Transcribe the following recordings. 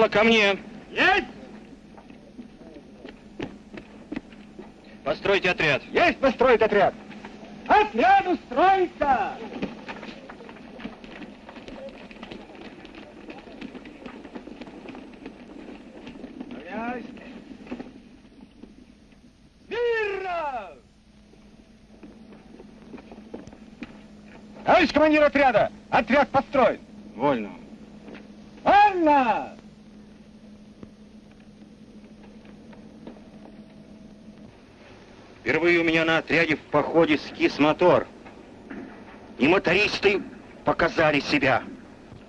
Рекала ко мне. Есть! Постройте отряд. Есть построить отряд. Отряд устроится! Равняйсь. Мирно! Товарищ командир отряда, отряд построен. Вольно. Вольно! Впервые у меня на отряде в походе скис мотор. И мотористы показали себя.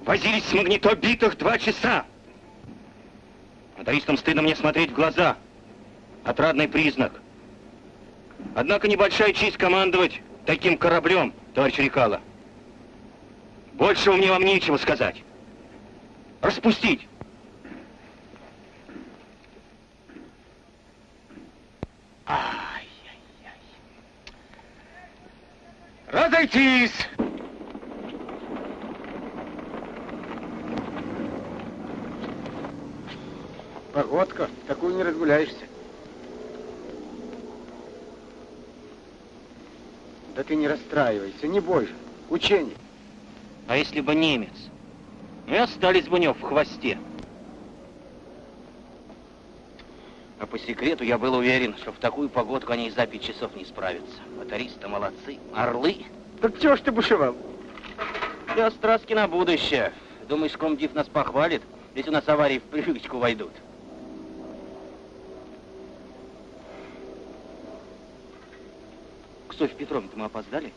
Возились с магнитобитых два часа. Мотористам стыдно мне смотреть в глаза. Отрадный признак. Однако небольшая честь командовать таким кораблем, товарищ Рекала. Больше мне вам нечего сказать. Распустить. Разойтись! Погодка, такую не разгуляешься. Да ты не расстраивайся, не бойся. Учение. А если бы немец? И остались бы у него в хвосте. А по секрету я был уверен, что в такую погодку они и за пять часов не справятся. Мотористы молодцы, орлы. Так чего ж ты бушевал? Я страстки на будущее. Думаешь, комдив нас похвалит, если у нас аварии в привычку войдут? К Софье Петровне мы опоздали?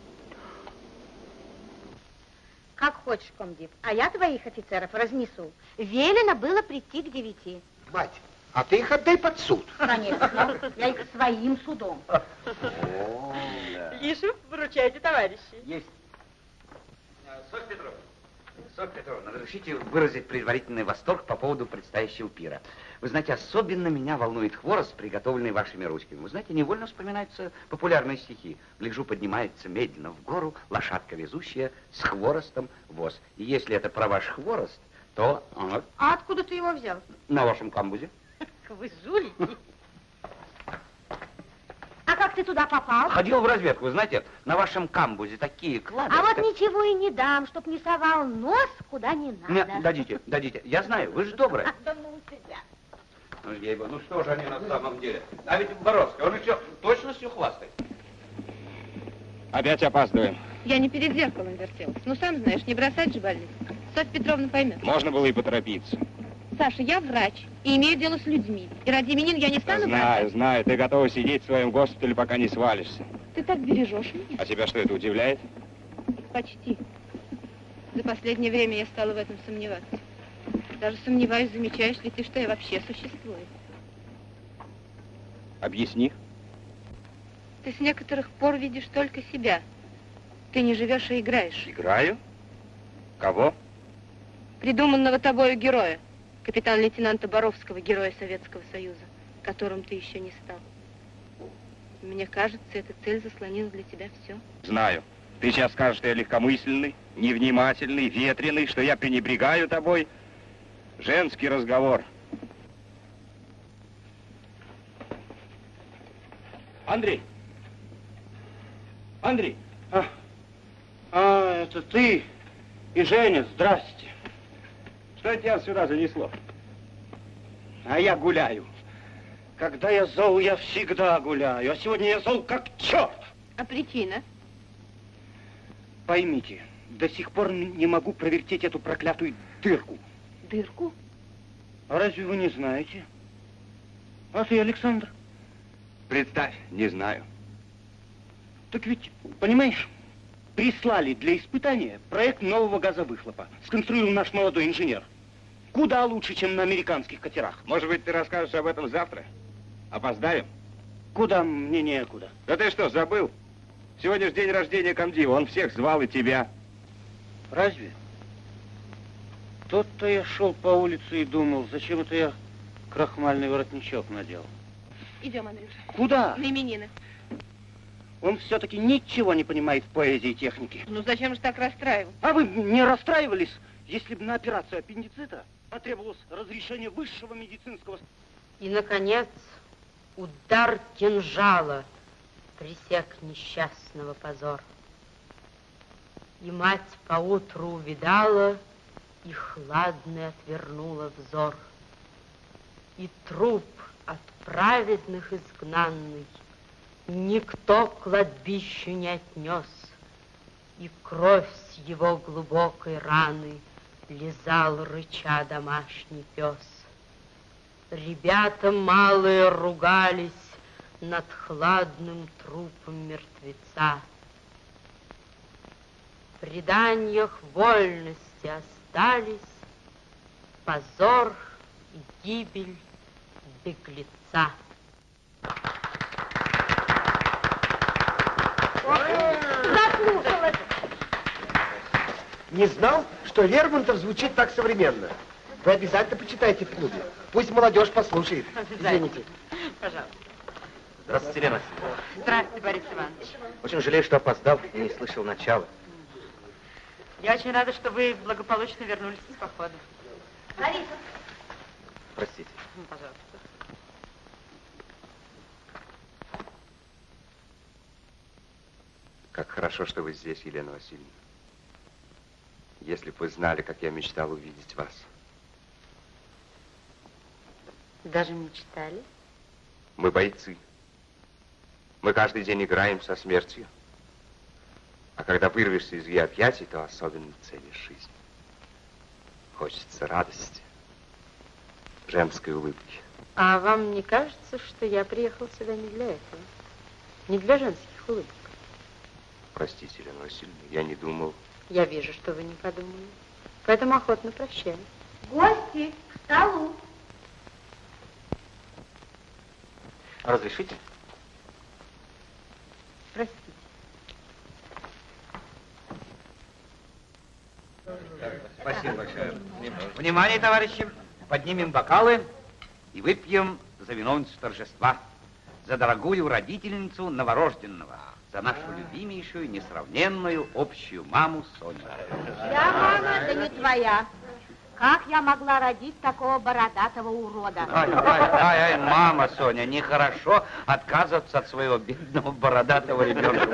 Как хочешь, комдив. А я твоих офицеров разнесу. Велено было прийти к девяти. Мать, а ты их отдай под суд. Конечно. Я их своим судом. Лишу, выручайте, товарищи. Есть. Софья Петровна, Софья Петровна, разрешите выразить предварительный восторг по поводу предстоящего пира. Вы знаете, особенно меня волнует хворост, приготовленный вашими ручками. Вы знаете, невольно вспоминаются популярные стихи. Гляжу, поднимается медленно в гору лошадка везущая с хворостом воз. И если это про ваш хворост, то А откуда ты его взял? на вашем камбузе. Вы жулики. А как ты туда попал? Ходил в разведку, вы знаете, на вашем камбузе такие клады. А вот ничего и не дам, чтоб не совал нос куда не надо. Нет, дадите, дадите. Я знаю, вы же добрая. Да ну тебя. Ну, ей-богу, ну что же они на самом деле? А ведь Боровский, он еще точностью хвастает. Опять опаздываем. Я не перед зеркалом вертелась. Ну, сам знаешь, не бросать же больных. Софья Петровна поймет. Можно было и поторопиться. Саша, я врач и имею дело с людьми. И ради именин я не стану Знаю, бросать. знаю. Ты готова сидеть в своем госпитале, пока не свалишься. Ты так бережешь меня. А тебя что, это удивляет? Почти. За последнее время я стала в этом сомневаться. Даже сомневаюсь, замечаешь ли ты, что я вообще существую. Объясни. Ты с некоторых пор видишь только себя. Ты не живешь, а играешь. Играю? Кого? Придуманного тобою героя, капитан-лейтенанта Боровского, героя Советского Союза, которым ты еще не стал. Мне кажется, эта цель заслонила для тебя все. Знаю. Ты сейчас скажешь, что я легкомысленный, невнимательный, ветреный, что я пренебрегаю тобой. Женский разговор. Андрей! Андрей! А, а, это ты и Женя, здрасте. Что тебя сюда занесло? А я гуляю. Когда я зол, я всегда гуляю. А сегодня я зол как черт. А причина? Поймите, до сих пор не могу провертеть эту проклятую дырку. Дырку? А разве вы не знаете? А ты, Александр? Представь, не знаю. Так ведь, понимаешь, прислали для испытания проект нового газовыхлопа. Сконструировал наш молодой инженер. Куда лучше, чем на американских катерах. Может быть, ты расскажешь об этом завтра? Опоздаем? Куда мне некуда. Да ты что, забыл? Сегодня же день рождения комдива, он всех звал и тебя. Разве? Тот-то я шел по улице и думал, зачем это я крахмальный воротничок надел. Идем, Андрюша. Куда? На именины. Он все-таки ничего не понимает в поэзии и технике. Ну зачем же так расстраиваться? А вы не расстраивались, если бы на операцию аппендицита потребовалось разрешение высшего медицинского... И, наконец, удар кинжала пресек несчастного позор. И мать поутру увидала, и хладно отвернула взор. И труп от праведных изгнанный никто кладбищу не отнес, и кровь с его глубокой раны лизал рыча домашний пес. Ребята малые ругались над хладным трупом мертвеца. В преданиях вольности остались позор и гибель беглеца. Не знал, что Лермонтов звучит так современно. Вы обязательно почитайте в клубе. Пусть молодежь послушает. Извините. Пожалуйста. Здравствуйте, Лена. Здравствуйте, Борис Иванович. Очень жалею, что опоздал и не слышал начала. Я очень рада, что вы благополучно вернулись из похода. Лариса. Простите. Пожалуйста. Как хорошо, что вы здесь, Елена Васильевна. Если бы вы знали, как я мечтал увидеть вас. Даже мечтали? Мы бойцы. Мы каждый день играем со смертью. А когда вырвешься из ее объятий, то особенно ценишь жизнь. Хочется радости, женской улыбки. А вам не кажется, что я приехал сюда не для этого? Не для женских улыбок? Простите, Елена Васильевна, я не думал. Я вижу, что вы не подумали. Поэтому охотно прощаю. Гости, к столу. Разрешите? Простите. Спасибо большое. Внимание, товарищи. Поднимем бокалы и выпьем за виновницу торжества. За дорогую родительницу новорожденного. За нашу любимейшую, несравненную общую маму Соню. Я мама, да не твоя. Как я могла родить такого бородатого урода? Ай, ай, ай, ай, мама, Соня, нехорошо отказываться от своего бедного бородатого ребенка.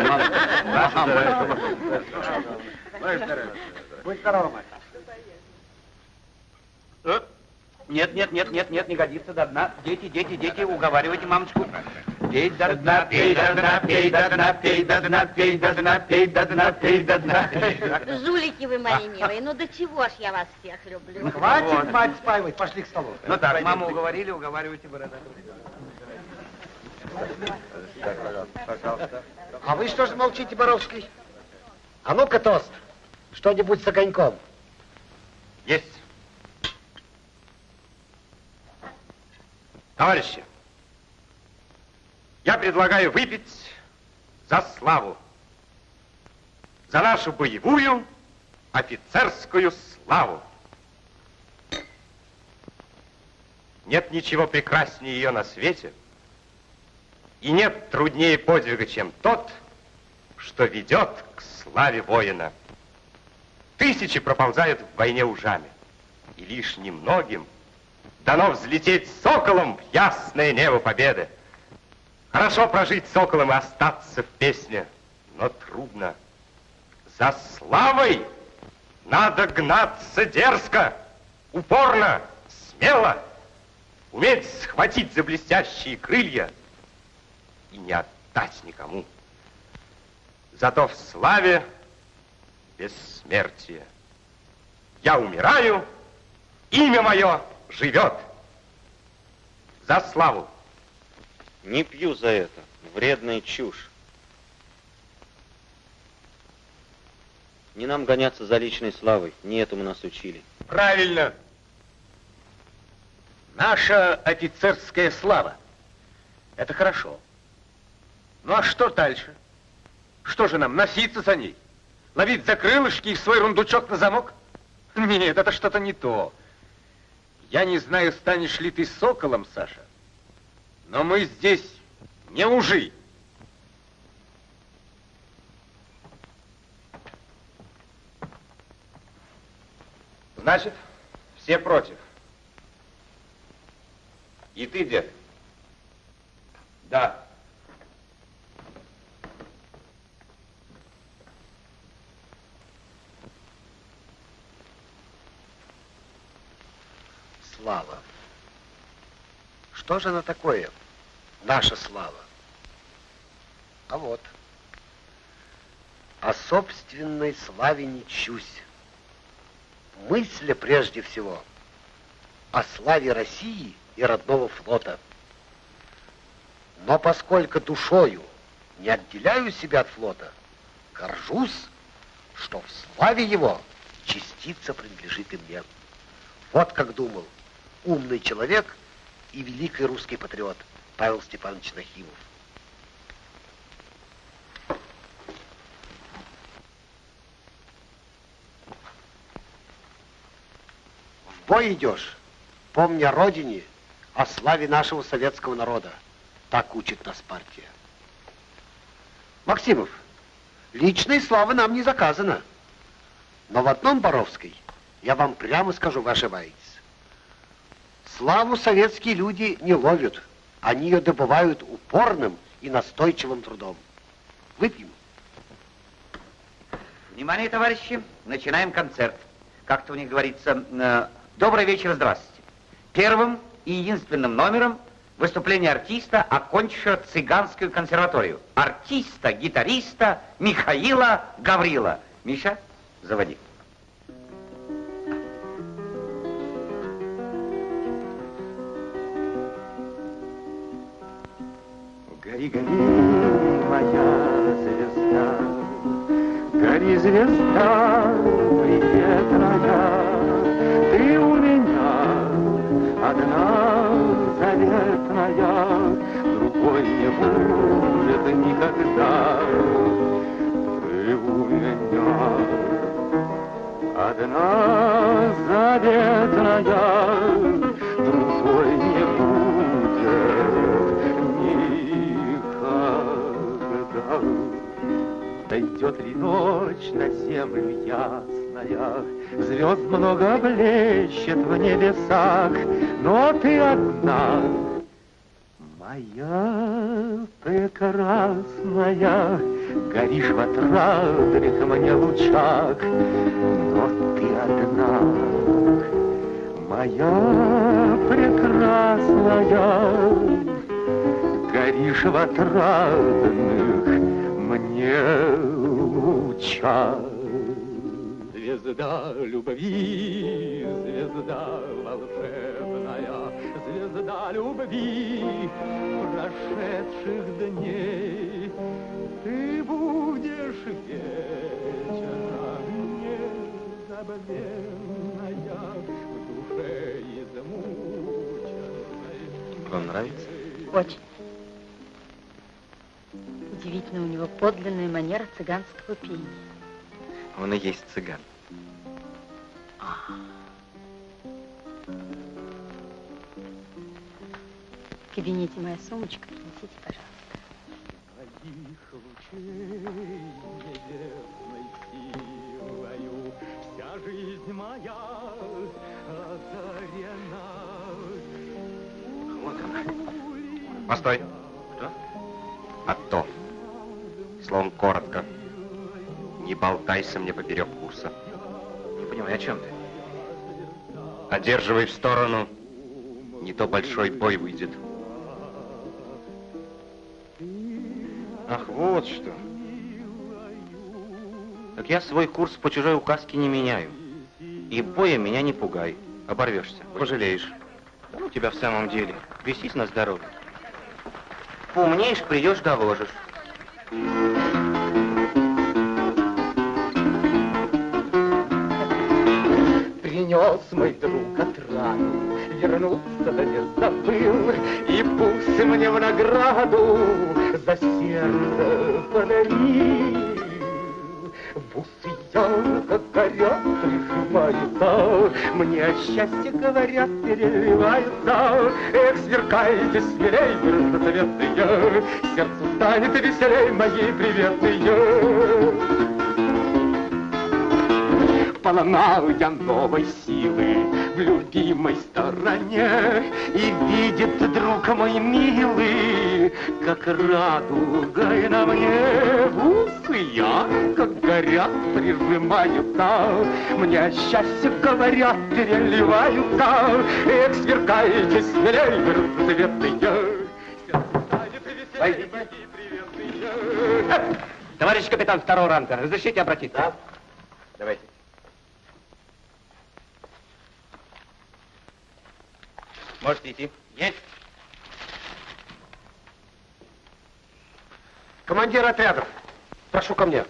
Мама, мама. Будь здорова, мать. Э? Нет, нет, нет, нет, нет, не годится до дна. Дети, дети, дети, уговаривайте мамочку. Пей до дна, пей до дна, пей до дна, пей до дна, пей до дна, пей до дна, пей до дна. Жулики вы мои милые, ну до чего ж я вас всех люблю. Хватит, Вот. мать, спаивать, пошли к столу. Ну так, маму уговорили, уговаривайте бородатого. А вы что же молчите, Боровский? А ну-ка, тост, что-нибудь с огоньком. Есть. Товарищи, я предлагаю выпить за славу. За нашу боевую офицерскую славу. Нет ничего прекраснее ее на свете. И нет труднее подвига, чем тот, что ведет к славе воина. Тысячи проползают в войне ужами, и лишь немногим дано взлететь соколом в ясное небо победы. Хорошо прожить соколом и остаться в песне, но трудно. За славой надо гнаться дерзко, упорно, смело, уметь схватить за блестящие крылья и не отдать никому. Зато в славе бессмертие. Я умираю, имя мое живет. За славу. Не пью за это. Вредная чушь. Не нам гоняться за личной славой. Не этому нас учили. Правильно. Наша офицерская слава. Это хорошо. Ну а что дальше? Что же нам, носиться за ней? Ловить за крылышки и свой рундучок на замок? Нет, это что-то не то. Я не знаю, станешь ли ты соколом, Саша, но мы здесь не ужи. Значит, все против. И ты, дед? Да. Слава. Что же она такое? Наша слава. А вот. О собственной славе не чусь. Мысля прежде всего о славе России и родного флота. Но поскольку душою не отделяю себя от флота, горжусь, что в славе его частица принадлежит и мне. Вот как думал умный человек и великий русский патриот Павел Степанович Нахимов. В бой идешь, помня о родине, о славе нашего советского народа. Так учит нас партия. Максимов, личной славы нам не заказано. Но в одном Боровской, я вам прямо скажу, вы ошибаетесь. Славу советские люди не ловят. Они ее добывают упорным и настойчивым трудом. Выпьем. Внимание, товарищи, начинаем концерт. Как-то у них говорится, э, добрый вечер, здравствуйте. Первым и единственным номером выступление артиста, окончившего цыганскую консерваторию. Артиста, гитариста Михаила Гаврила. Миша, заводи. Гори, гори, моя звезда, Гори, звезда, приветная, Ты у меня одна заветная, Другой не будет никогда. Ты у меня одна заветная, Дойдет ли ночь на землю ясная, Звезд много блещет в небесах, Но ты одна, моя прекрасная, Горишь в отрадных мне лучах, Но ты одна, моя прекрасная, Горишь в отрадных мне лучах. Звезда любви, звезда волшебная, Звезда любви прошедших дней, Ты будешь вечером незабвенная В душе измученной. Вам нравится? Очень. Удивительно, у него подлинная манера цыганского пения. Он и есть цыган. В кабинете моя сумочка, принесите, пожалуйста. Твоих лучей небесной силою Вся жизнь моя озарена. Вот она. Постой. Что? А Словом, коротко. Не болтайся мне поперек курса. Не понимаю, о чем ты? Одерживай в сторону. Не то большой бой выйдет. Ах, вот что. Так я свой курс по чужой указке не меняю. И боя меня не пугай. Оборвешься. Пожалеешь. Да ну тебя в самом деле. Весись на здоровье. Поумнеешь, придешь, доложишь. Принес мой друг отраду, вернуться да не забыл, И пусть мне в награду за сердце подарил. Бусы ярко горят, прижимаются, Мне о счастье говорят, переливаются. Эх, сверкайте смелей, разноцветные, Сердцу станет веселей моей приветные. Полна я новой силы в любимой стороне. И видит друг мой милый, как радуга на мне. Усы я, как горят, прижимаются, мне счастье говорят, переливаются. Эх, сверкаете смелей, разцветные. Войдите. Товарищ капитан второго ранга, разрешите обратиться? Да. Давайте. Можете идти. Есть. Командир отрядов, прошу ко мне.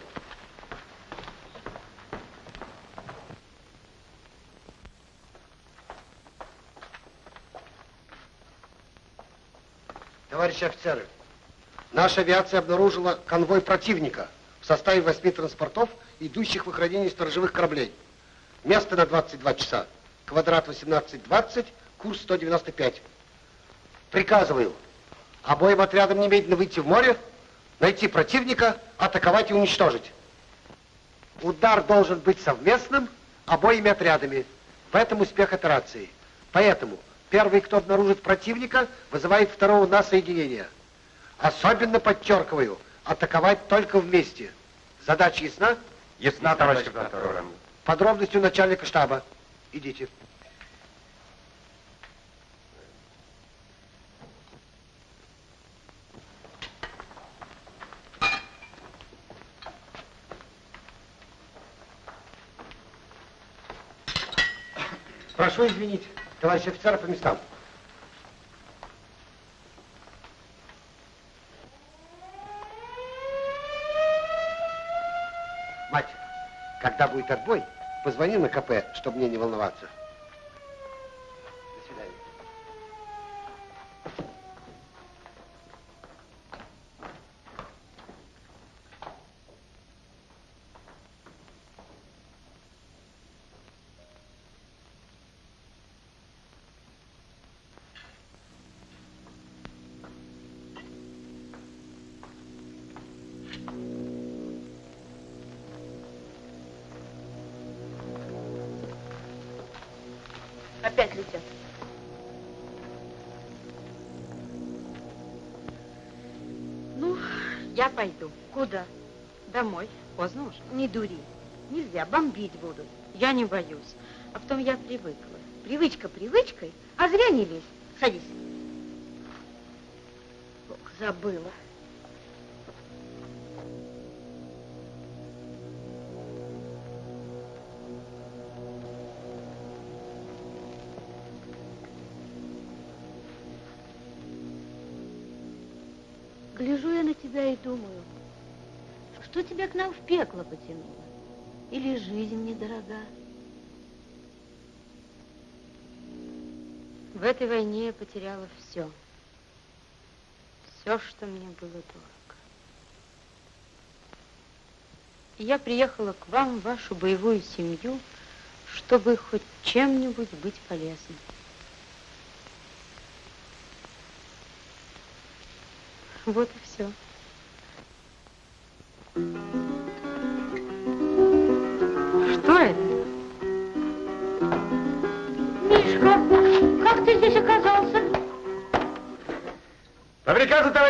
Товарищи офицеры, наша авиация обнаружила конвой противника в составе восьми транспортов, идущих в охранение сторожевых кораблей. Место на 22 часа. Квадрат 1820, курс 195. Приказываю обоим отрядам немедленно выйти в море, найти противника, атаковать и уничтожить. Удар должен быть совместным обоими отрядами. Поэтому успех операции. Поэтому первый, кто обнаружит противника, вызывает второго на соединение. Особенно подчеркиваю, атаковать только вместе. Задача ясна? Ясна, товарищ капитан. Подробности у начальника штаба. Идите. Прошу извинить, товарищ офицеры по местам. Мать, когда будет отбой, позвони на КП, чтобы мне не волноваться. Опять летят. Ну, я пойду. Куда? Домой. Поздно уже. Не дури. Нельзя, бомбить будут. Я не боюсь. А потом я привыкла. Привычка привычкой, а зря не лезь. Садись. Ох, забыла. Пекло потянуло? Или жизнь недорога? В этой войне я потеряла все. Все, что мне было дорого. И я приехала к вам, в вашу боевую семью, чтобы хоть чем-нибудь быть полезной. Вот и все.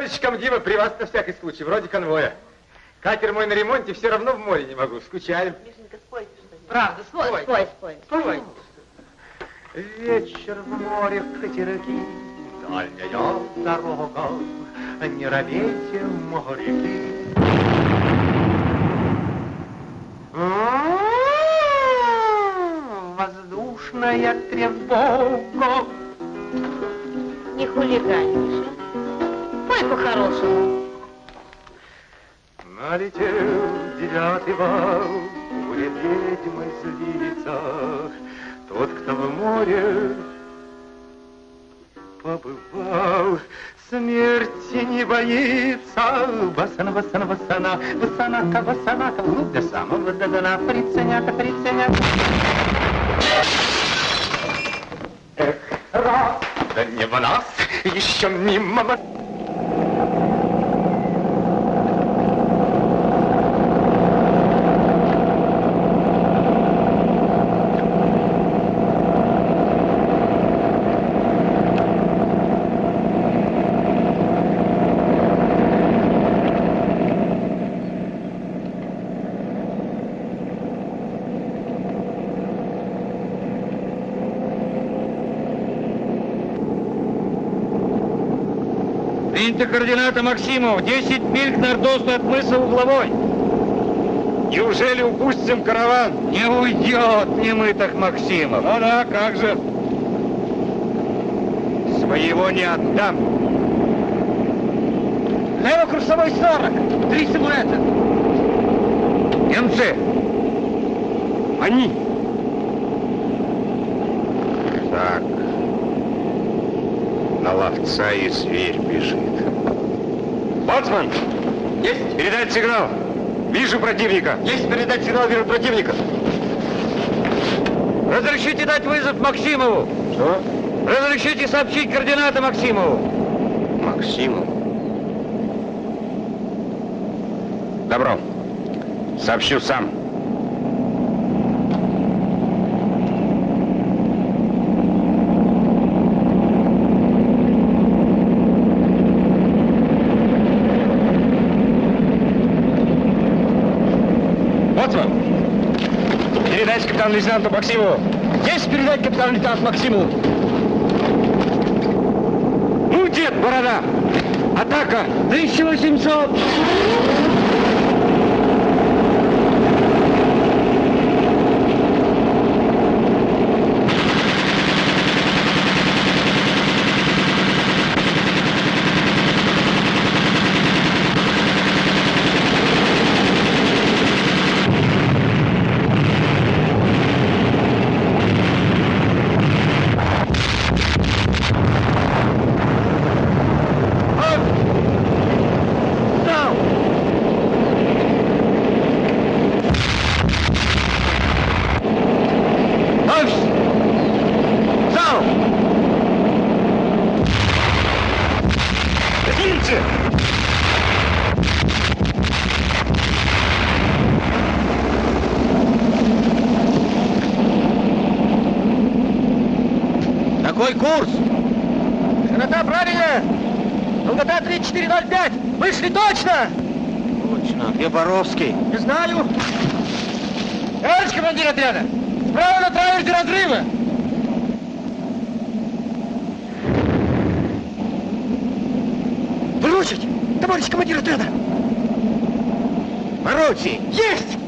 Товарища комдива при вас на всякий случай, вроде конвоя. Катер мой на ремонте, все равно в море не могу, скучаем. Правда, спой, спой, спой. спой. Спой. Вечер в море катерки, дальняя дорога, не робейте моряки. М-м-м, Воздушная тревога. Пой по-хорошему. Налетел девятый вал, буря ведьмы злится. Тот, кто в море побывал, смерти не боится. Басана, басана, басана, басанака, басанака, ну, до самого до дна, приценяка, приценяка. Эх, раз, да не в нас, еще мимо нас. Приняты координаты Максимов. 10 миль к нордосту от мыса Угловой. Неужели упустим караван? Не уйдет немытых Максимов. Ну да, как же. Своего не отдам. Лево курсовой 40. Три силуэта. Немцы! Они! Так. На ловца и зверь бежит. Боцман! Есть! Передать сигнал! Вижу противника! Есть передать сигнал, вижу противника. Разрешите дать вызов Максимову. Что? Разрешите сообщить координаты Максимову. Максимов? Добро. Сообщу сам. Боцман! Передайте капитану лейтенанту Максимову. Есть передать капитан лейтенант Максиму. Ну, дед, борода! Атака! 1800! Какой курс? Широта правильная. Долгота 3405. Вышли точно. Точно, где Боровский? Не знаю. Товарищ командир отряда, справа на траверзе разрыва. Выручить! Товарищ командир отряда! Поручи! Есть!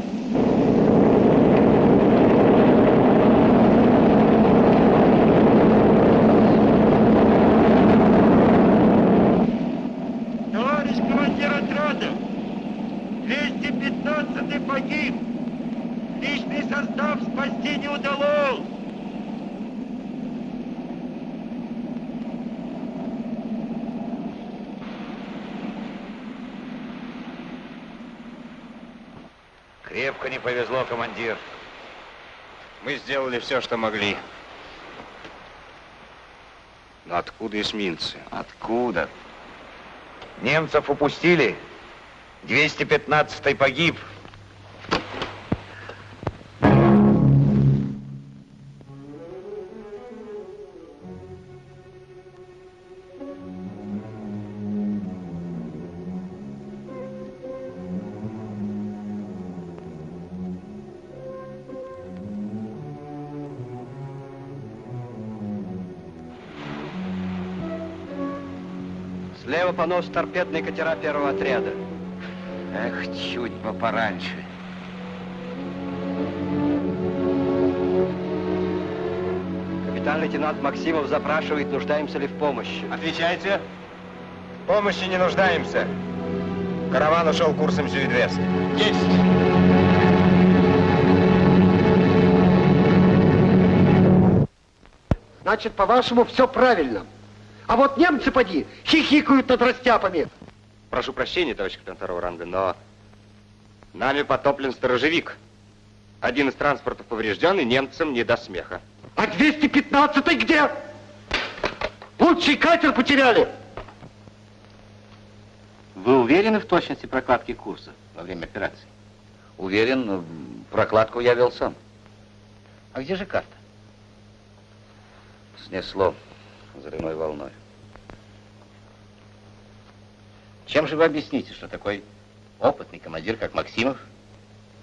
Товарищ командир отряда, 215-й погиб. Личный состав спасти не удалось. Крепко не повезло, командир. Мы сделали все, что могли. Но откуда эсминцы? Откуда? Немцев упустили. 215-й погиб. Понос торпедные катера первого отряда. Эх, чуть бы пораньше. Капитан-лейтенант Максимов запрашивает, нуждаемся ли в помощи. Отвечайте. В помощи не нуждаемся. Караван ушел курсом Сюидвест. Есть! Значит, по-вашему, все правильно. А вот немцы, поди, хихикают над растяпами. Прошу прощения, товарищ капитан второго ранга, но нами потоплен сторожевик. Один из транспортов поврежден, и немцам не до смеха. А 215-й где? Лучший катер потеряли. Вы уверены в точности прокладки курса во время операции? Уверен, прокладку я вел сам. А где же карта? Снесло взрывной волной. Чем же вы объясните, что такой опытный командир, как Максимов,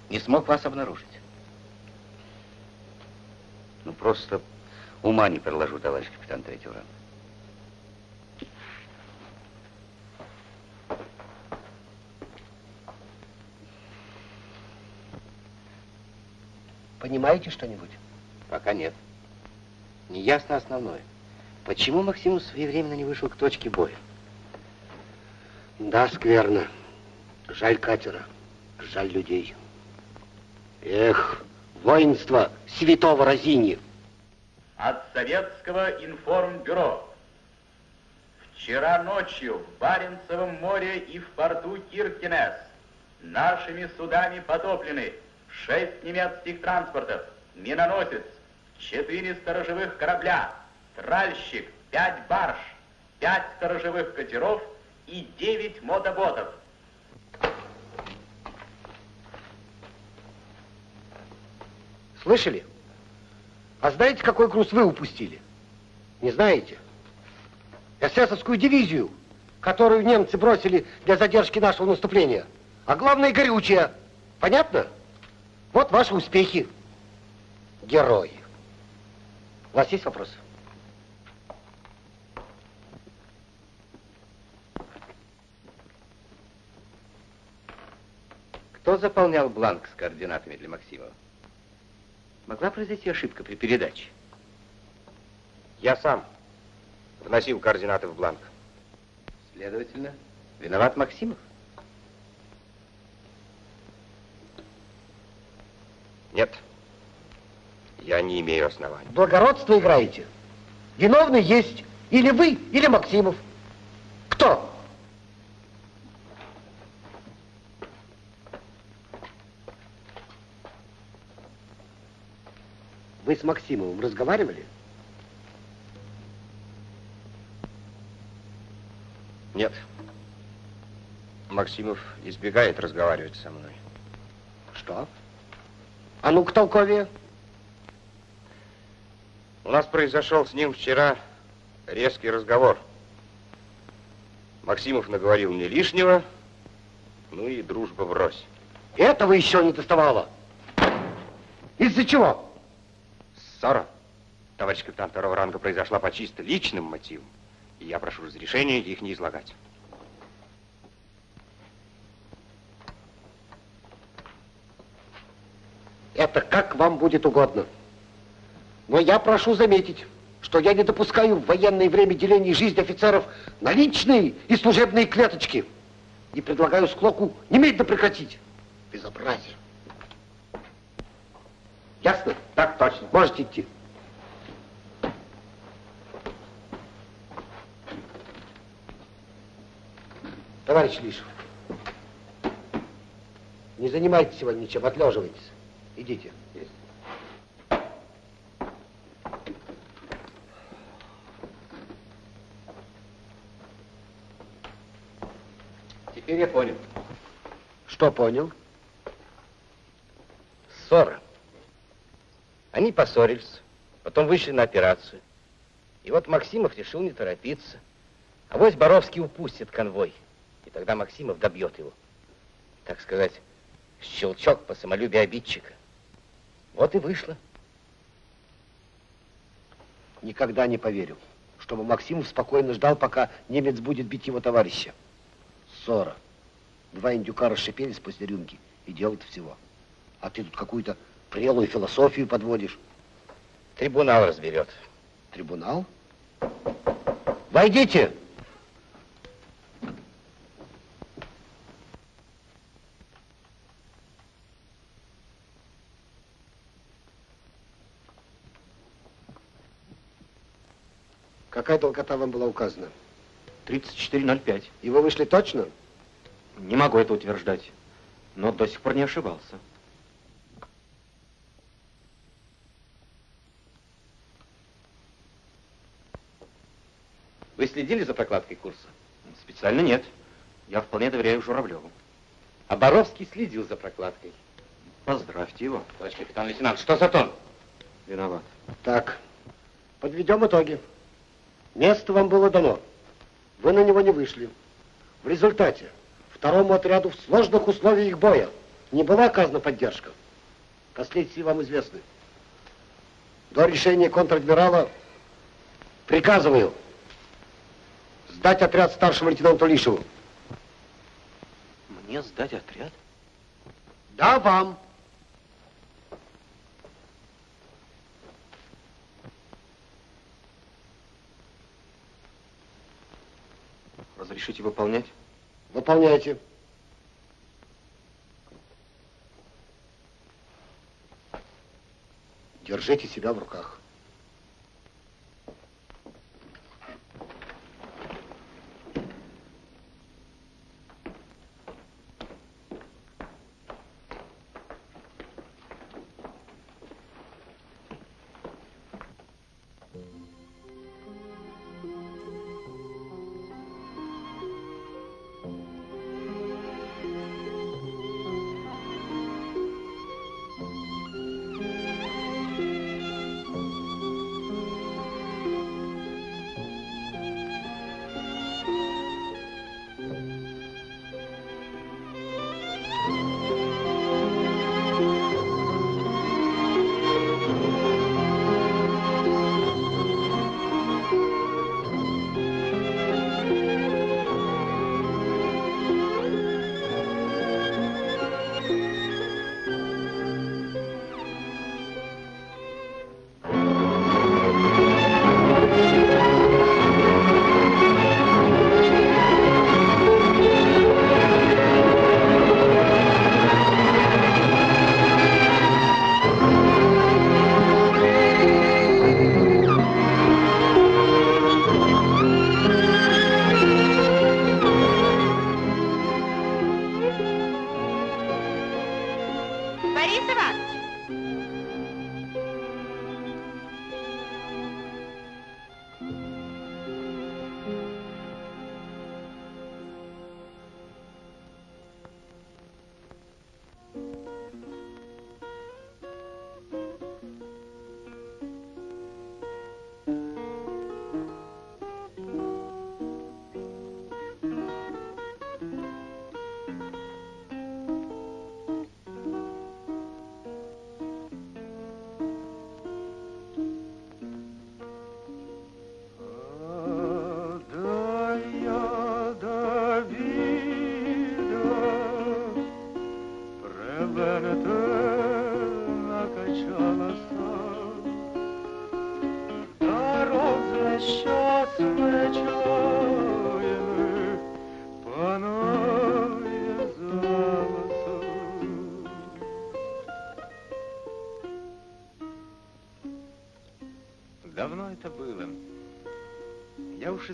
не смог вас обнаружить? Ну, просто ума не приложу, товарищ капитан третьего ранга. Понимаете что-нибудь? Пока нет. Неясно основное. Почему Максимус своевременно не вышел к точке боя? Да, скверно. Жаль катера, жаль людей. Эх, воинство святого Розини. От Советского информбюро. Вчера ночью в Баренцевом море и в порту Киркинес нашими судами потоплены шесть немецких транспортов, миноносец, четыре сторожевых корабля, тральщик, пять барж, пять сторожевых катеров и девять мотоботов. Слышали? А знаете, какой груз вы упустили? Не знаете? Эсэсовскую дивизию, которую немцы бросили для задержки нашего наступления. А главное, горючее. Понятно? Вот ваши успехи. Герои. У вас есть вопросы? Кто заполнял бланк с координатами для Максимова? Могла произойти ошибка при передаче? Я сам вносил координаты в бланк. Следовательно, виноват Максимов? Нет. Я не имею оснований. Благородство играете. Виновный есть или вы, или Максимов. Кто? Вы с Максимовым разговаривали? Нет. Максимов избегает разговаривать со мной. Что? А ну-ка толковее. У нас произошел с ним вчера резкий разговор. Максимов наговорил мне лишнего, ну и дружба врозь. Этого еще не доставало. Из-за чего? Ссора, товарищ капитан второго ранга, произошла по чисто личным мотивам. И я прошу разрешения их не излагать. Это как вам будет угодно. Но я прошу заметить, что я не допускаю в военное время деления жизни офицеров на личные и служебные клеточки. И предлагаю склоку немедленно прекратить. Безобразие. Ясно? Так точно. Можете идти. Товарищ Лишев, не занимайтесь сегодня ничем, отлеживайтесь. Идите. Теперь я понял. Что понял? Ссора. Они поссорились, потом вышли на операцию. И вот Максимов решил не торопиться. А вось Боровский упустит конвой. И тогда Максимов добьет его. Так сказать, щелчок по самолюбию обидчика. Вот и вышло. Никогда не поверю, чтобы Максимов спокойно ждал, пока немец будет бить его товарища. Ссора. Два индюка расшипелись после рюмки и делают всего. А ты тут какую-то прелую философию подводишь. Трибунал разберет. Трибунал? Войдите! Какая долгота вам была указана? 34.05. И вы вышли точно? Не могу это утверждать, но до сих пор не ошибался. Вы следили за прокладкой курса? Специально нет. Я вполне доверяю Журавлеву. А Боровский следил за прокладкой. Поздравьте его. Товарищ капитан-лейтенант, что за тон? Виноват. Так, подведем итоги. Место вам было дано. Вы на него не вышли. В результате второму отряду в сложных условиях боя не была оказана поддержка. Последствия вам известны. До решения контр-адмирала приказываю Сдать отряд старшему лейтенанту Лишеву. Мне сдать отряд? Да, вам. Разрешите выполнять? Выполняйте. Держите себя в руках.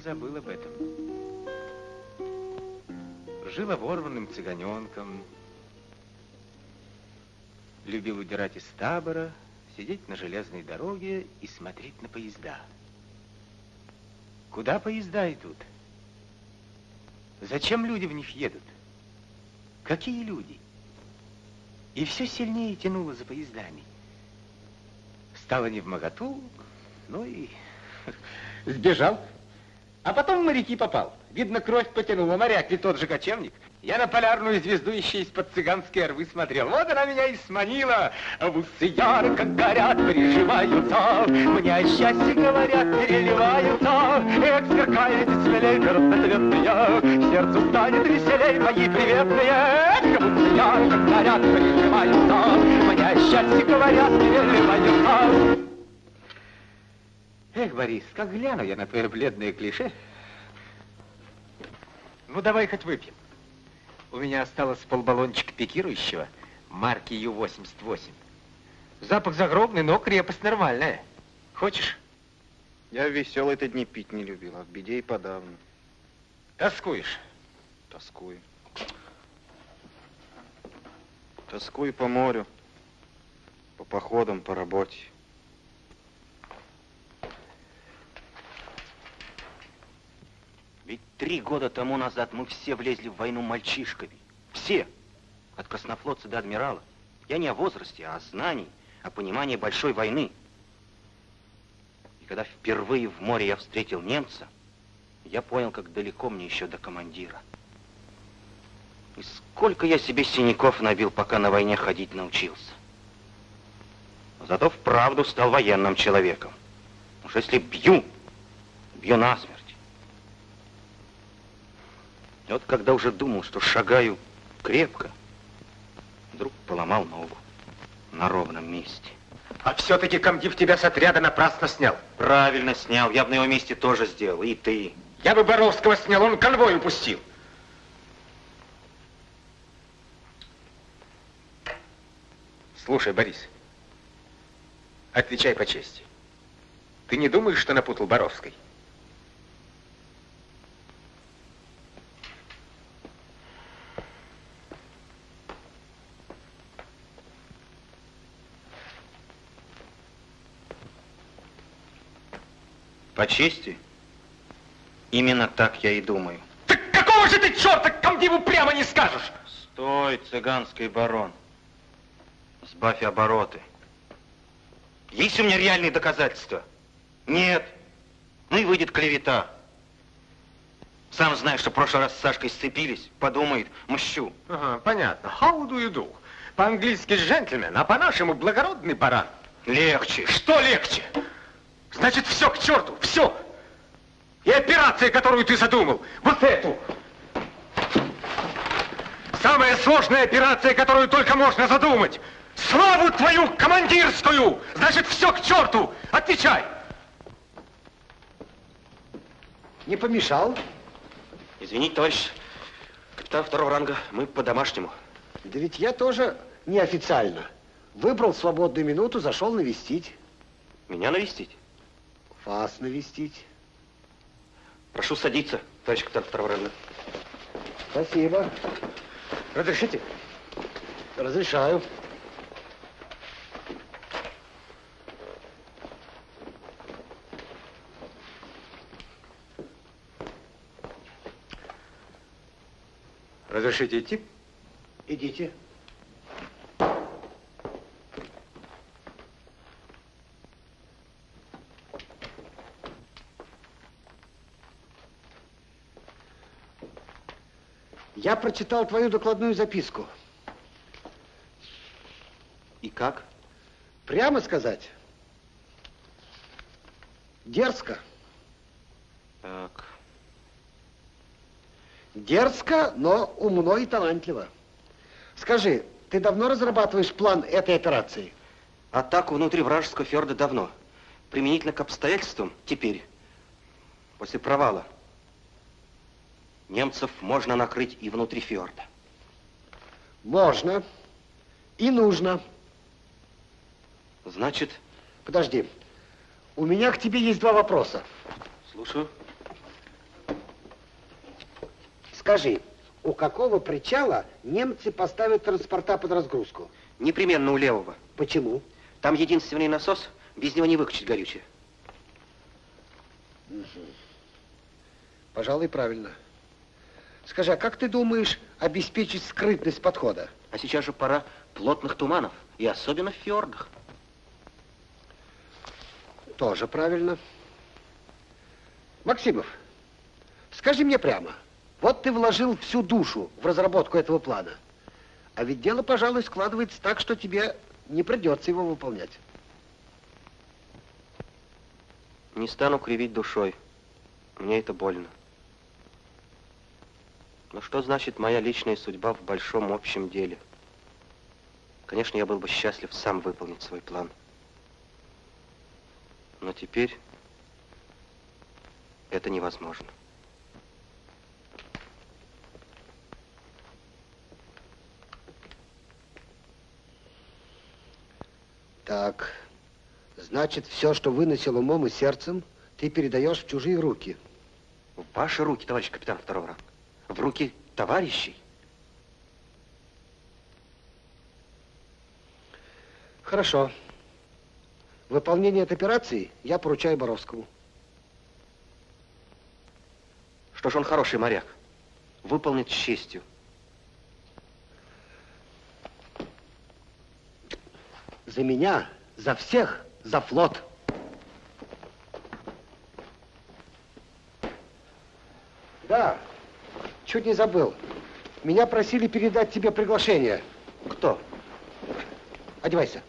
Забыл об этом. Жил оборванным цыганенком. Любил удирать из табора, сидеть на железной дороге и смотреть на поезда. Куда поезда идут? Зачем люди в них едут? Какие люди? И все сильнее тянуло за поездами. Стало не в моготу, ну и сбежал. А потом в моряки попал. Видно, кровь потянула. Моряк ведь тот же кочевник. Я на полярную звезду еще из-под цыганской рвы смотрел. Вот она меня и сманила. В усы ярко горят, приживаются. Мне о счастье говорят, переливаются. Эх, сверкает смелей разноцветные. Сердцу станет веселей, мои приветные. Эх, в усы ярко горят, приживаются. Мне о счастье говорят, переливаются. Эх, Борис, как гляну я на твое бледное клише. Ну, давай хоть выпьем. У меня осталось полбаллончика пикирующего марки Ю-88. Запах загробный, но крепость нормальная. Хочешь? Я веселый эти дни пить не любил, а в беде и подавно. Тоскуешь? Тоскую. Тоскую по морю, по походам, по работе. Ведь три года тому назад мы все влезли в войну мальчишками. Все. От краснофлотца до адмирала. Я не о возрасте, а о знании, о понимании большой войны. И когда впервые в море я встретил немца, я понял, как далеко мне еще до командира. И сколько я себе синяков набил, пока на войне ходить научился. Зато вправду стал военным человеком. Уж если бью, бью насмерть. И вот когда уже думал, что шагаю крепко, вдруг поломал ногу на ровном месте. А все-таки комдив тебя с отряда напрасно снял. Правильно снял, я бы на его месте тоже сделал, и ты. Я бы Боровского снял, он конвой упустил. Слушай, Борис, отвечай по чести. Ты не думаешь, что напутал Боровской? По чести, именно так я и думаю. Так какого же ты черта комдиву прямо не скажешь? Стой, цыганский барон. Сбавь обороты. Есть у меня реальные доказательства? Нет. Ну и выйдет клевета. Сам знаешь, что в прошлый раз с Сашкой сцепились. Подумает, мщу. Ага, понятно. How do you do? По-английски джентльмен, а по-нашему благородный баран. Легче. Что легче? Значит, все к черту, все. И операция, которую ты задумал, вот эту. Самая сложная операция, которую только можно задумать. Славу твою командирскую! Значит, все к черту! Отвечай! Не помешал? Извините, товарищ капитан второго ранга, мы по-домашнему. Да ведь я тоже неофициально. Выбрал свободную минуту, зашел навестить. Меня навестить? Вас навестить. Прошу садиться, товарищ капитан. Спасибо. Разрешите? Разрешаю. Разрешите идти? Идите. Я прочитал твою докладную записку. И как? Прямо сказать? Дерзко. Так. Дерзко, но умно и талантливо. Скажи, ты давно разрабатываешь план этой операции? Атаку внутри вражеского фьорда давно. Применительно к обстоятельствам теперь, после провала, немцев можно накрыть и внутри фьорда. Можно. И нужно. Значит? Подожди. У меня к тебе есть два вопроса. Слушаю. Скажи, у какого причала немцы поставят транспорта под разгрузку? Непременно у левого. Почему? Там единственный насос, без него не выкачать горючее. Угу. Пожалуй, правильно. Скажи, а как ты думаешь обеспечить скрытность подхода? А сейчас же пора плотных туманов, и особенно в фьордах. Тоже правильно. Максимов, скажи мне прямо, вот ты вложил всю душу в разработку этого плана, а ведь дело, пожалуй, складывается так, что тебе не придется его выполнять. Не стану кривить душой. Мне это больно. Но что значит моя личная судьба в большом общем деле? Конечно, я был бы счастлив сам выполнить свой план. Но теперь это невозможно. Так, значит, все, что выносил умом и сердцем, ты передаешь в чужие руки. В ваши руки, товарищ капитан второго ранга. В руки товарищей. Хорошо. Выполнение этой операции я поручаю Боровскому. Что ж он хороший моряк. Выполнит с честью. За меня, за всех, за флот. Да, чуть не забыл. Меня просили передать тебе приглашение. Кто? Одевайся.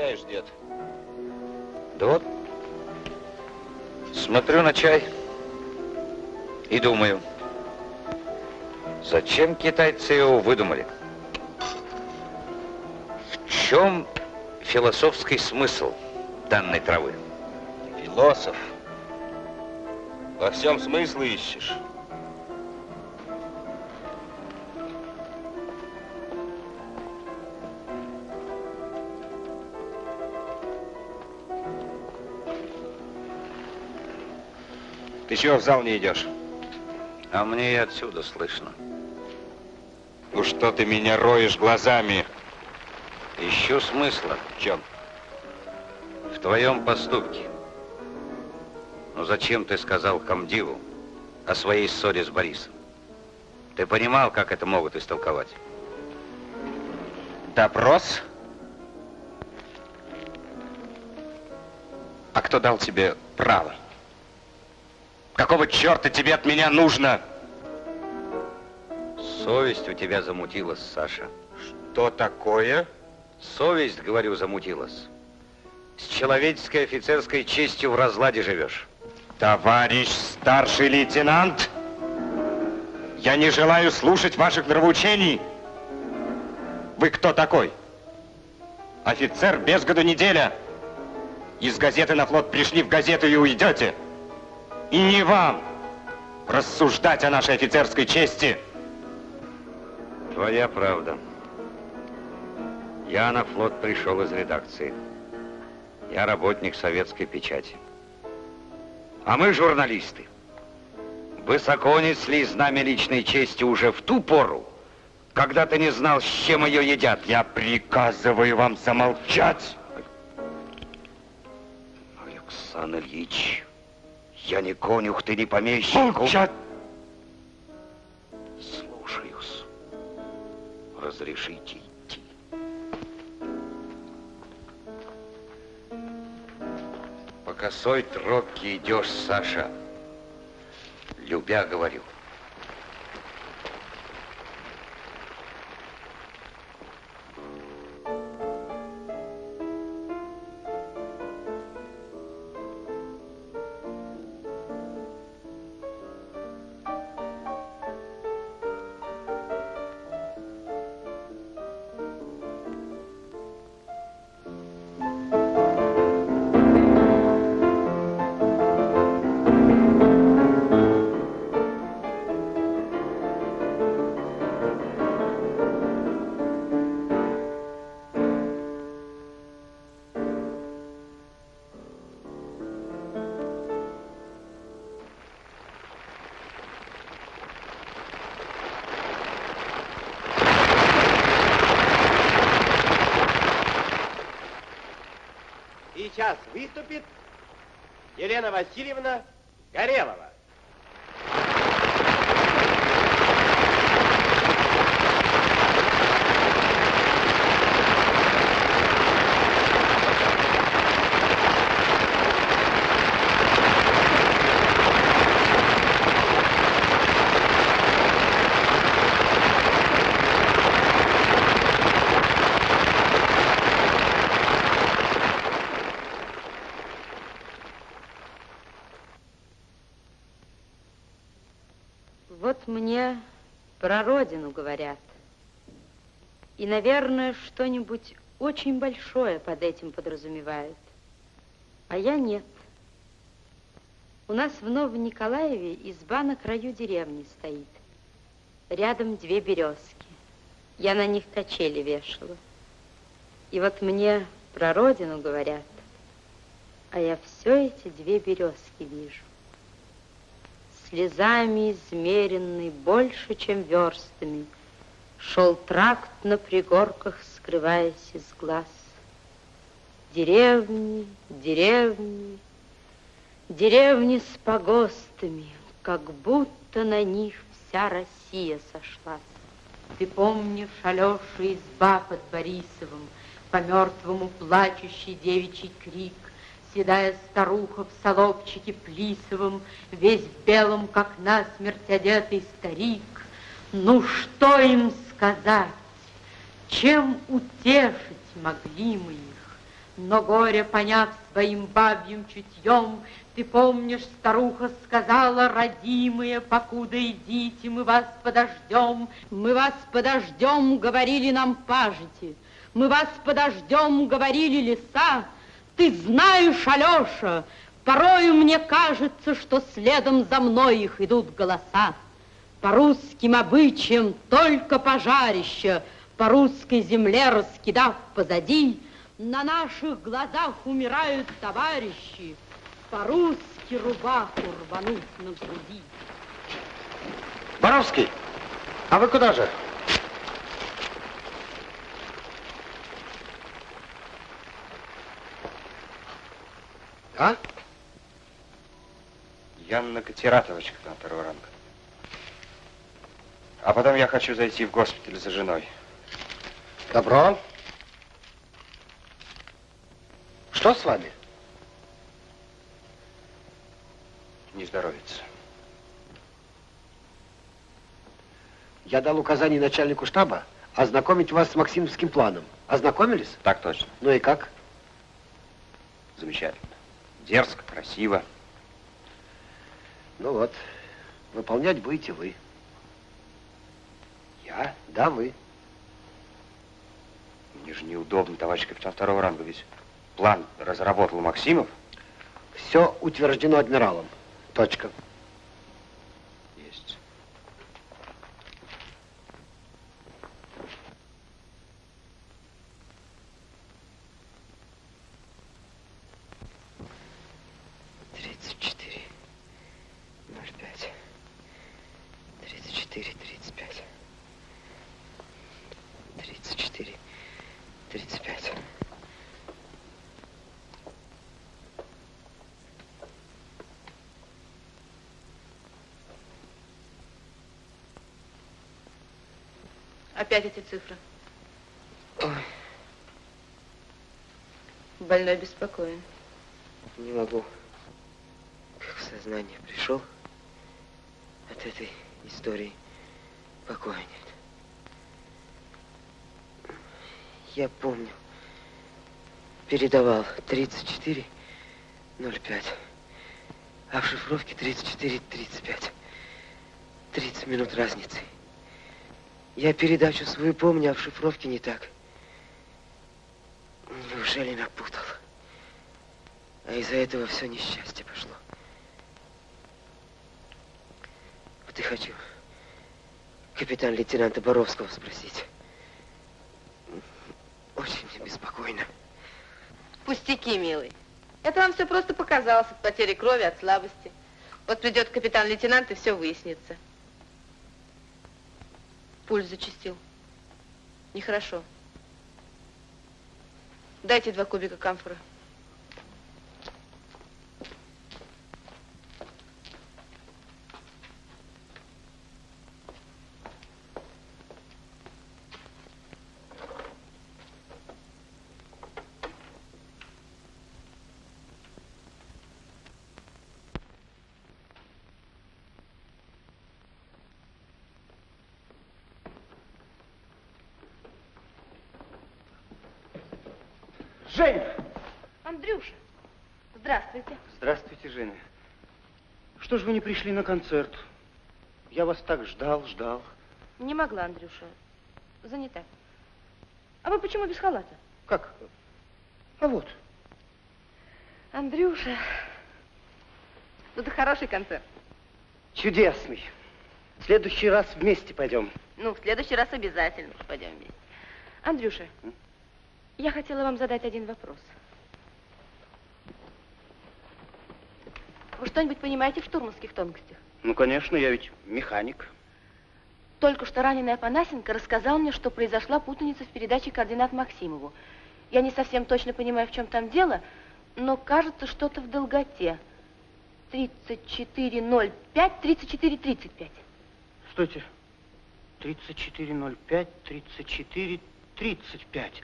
Размышляешь, дед? Да вот, смотрю на чай и думаю, зачем китайцы его выдумали? В чем философский смысл данной травы? Философ. Во всем смысл ищешь. Ты чего в зал не идешь? А мне и отсюда слышно. Ну что ты меня роешь глазами? Ищу смысла. В чем? В твоем поступке. Ну зачем ты сказал комдиву о своей ссоре с Борисом? Ты понимал, как это могут истолковать? Допрос? А кто дал тебе право? Какого черта тебе от меня нужно? Совесть у тебя замутилась, Саша. Что такое? Совесть, говорю, замутилась. С человеческой офицерской честью в разладе живешь. Товарищ старший лейтенант, я не желаю слушать ваших нравоучений. Вы кто такой? Офицер без году неделя. Из газеты на флот пришли в газету и уйдете. И не вам рассуждать о нашей офицерской чести. Твоя правда. Я на флот пришел из редакции. Я работник советской печати. А мы журналисты. Высоко несли знамя личной чести уже в ту пору, когда ты не знал, с чем ее едят. Я приказываю вам замолчать. Александр Ильич, я не конюх, ты не помещик. Молчать! Слушаюсь. Разрешите идти. По косой тропке идешь, Саша. Любя, говорю. Выступит Елена Васильевна Горелова. Вот мне про родину говорят. И, наверное, что-нибудь очень большое под этим подразумевают. А я нет. У нас в Новом Николаеве изба на краю деревни стоит. Рядом две березки. Я на них качели вешала. И вот мне про родину говорят, а я все эти две березки вижу слезами измеренный больше, чем верстами, Шел тракт на пригорках, скрываясь из глаз. Деревни, деревни, деревни с погостами, Как будто на них вся Россия сошлась. Ты помнишь Алеша изба под Борисовым, По мертвому плачущий девичий крик, Седая старуха в солобчике плисовом, Весь в белом, как насмерть одетый старик. Ну, что им сказать? Чем утешить могли мы их? Но горе, поняв своим бабьим чутьем, ты помнишь, старуха сказала, родимые, покуда идите, мы вас подождем. Мы вас подождем, говорили нам пажити. Мы вас подождем, говорили леса. Ты знаешь, Алеша, порою мне кажется, что следом за мной их идут голоса. По русским обычаям только пожарище, по русской земле раскидав позади, на наших глазах умирают товарищи, по-русски рубаху рвануть на груди. Боровский, а вы куда же? А? Я на катератовочках на второй ранг. А потом я хочу зайти в госпиталь за женой. Добро. Что с вами? Не здоровится. Я дал указание начальнику штаба ознакомить вас с Максимовским планом. Ознакомились? Так точно. Ну и как? Замечательно. Дерзко, красиво. Ну вот, выполнять будете вы. Я? Да, вы. Мне же неудобно, товарищ капитан второго ранга, ведь план разработал Максимов. Все утверждено адмиралом. Точка. Есть. Тридцать четыре, ноль пять, тридцать четыре, тридцать пять, тридцать четыре, тридцать пять. Опять эти цифры. Ой, Больной беспокоен. не могу. Как в сознание пришел от этой истории покоя нет. Я помню, передавал 34.05, а в шифровке 34.35. 30 минут разницы. Я передачу свою помню, а в шифровке не так. Неужели напутал? А из-за этого все несчастье пошло. Вот и хочу капитан-лейтенанта Боровского спросить. Очень мне беспокойно. Пустяки, милый. Это вам все просто показалось от потери крови, от слабости. Вот придет капитан-лейтенант, и все выяснится. Пульс зачастил. Нехорошо. Дайте два кубика камфоры. Женя! Андрюша, здравствуйте. Женя. Что ж вы не пришли на концерт? Я вас так ждал, ждал. Не могла, Андрюша. Занята. А вы почему без халата? Как? А вот. Андрюша, ну это хороший концерт. Чудесный. В следующий раз вместе пойдем. Ну, в следующий раз обязательно пойдем вместе. Андрюша, я хотела вам задать один вопрос. Вы что-нибудь понимаете в штурманских тонкостях? Ну, конечно, я ведь механик. Только что раненый Афанасенко рассказал мне, что произошла путаница в передаче координат Максимову. Я не совсем точно понимаю, в чем там дело, но кажется, что-то в долготе. 3405, 3435. Стойте. 3405, 34, 35.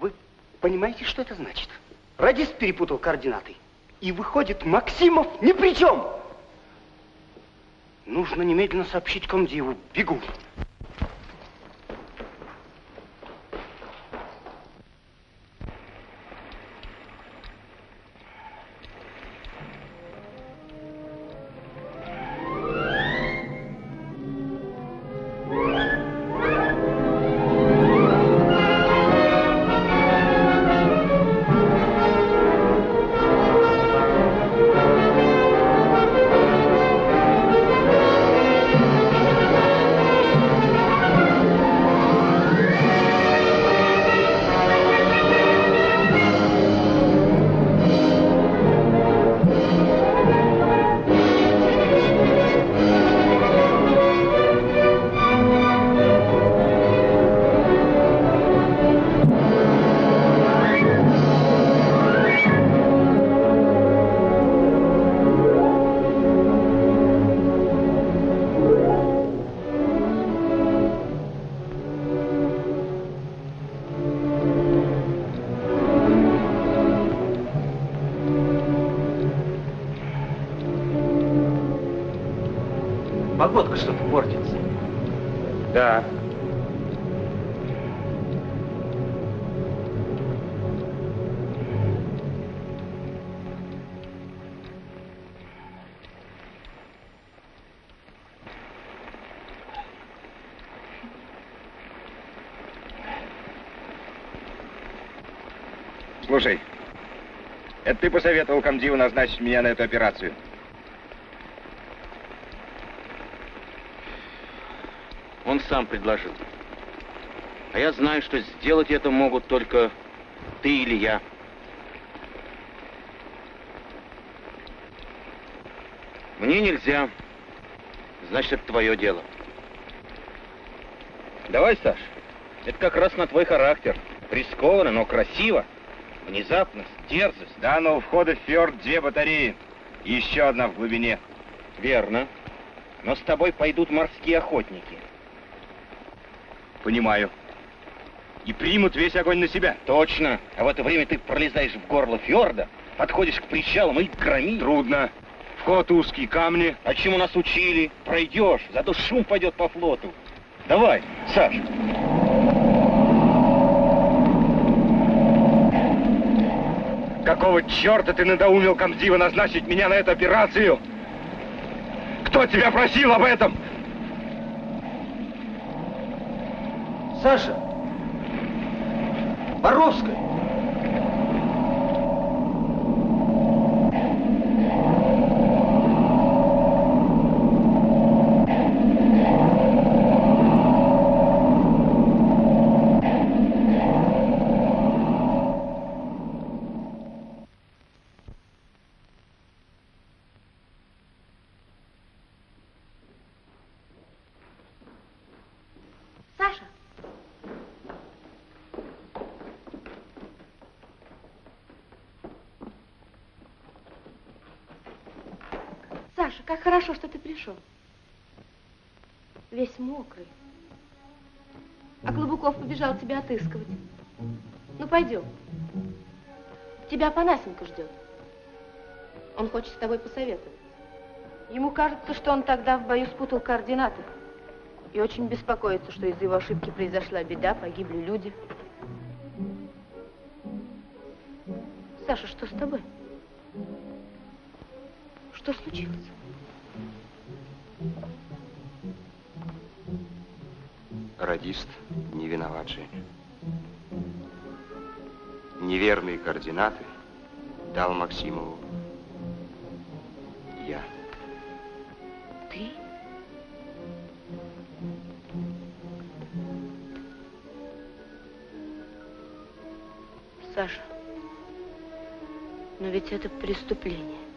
Вы понимаете, что это значит? Радист перепутал координаты. И выходит, Максимов ни при чем. Нужно немедленно сообщить комдиву. Бегу. Ты посоветовал комдиву назначить меня на эту операцию? Он сам предложил. А я знаю, что сделать это могут только ты или я. Мне нельзя. Значит, это твое дело. Давай, Саш. Это как раз на твой характер. Рискованно, но красиво. Внезапность, дерзость. Да, но у входа в фьорд две батареи. И еще одна в глубине. Верно. Но с тобой пойдут морские охотники. Понимаю. И примут весь огонь на себя. Точно. А в это время ты пролезаешь в горло фьорда, подходишь к причалам и громи. Трудно. Вход узкий, камни. А чему нас учили? Пройдешь, зато шум пойдет по флоту. Давай, Саш. Какого черта ты надоумил комдива назначить меня на эту операцию? Кто тебя просил об этом? Саша! Боровская! Саша, Саша, как хорошо, что ты пришел. Весь мокрый. А Клобуков побежал тебя отыскивать. Ну, пойдем. Тебя Панасенко ждет. Он хочет с тобой посоветовать. Ему кажется, что он тогда в бою спутал координаты. И очень беспокоится, что из-за его ошибки произошла беда, погибли люди. Саша, что с тобой? Что случилось? Радист не виноват, Женя. Неверные координаты дал Максимову я. Ты? Саша, но ведь это преступление.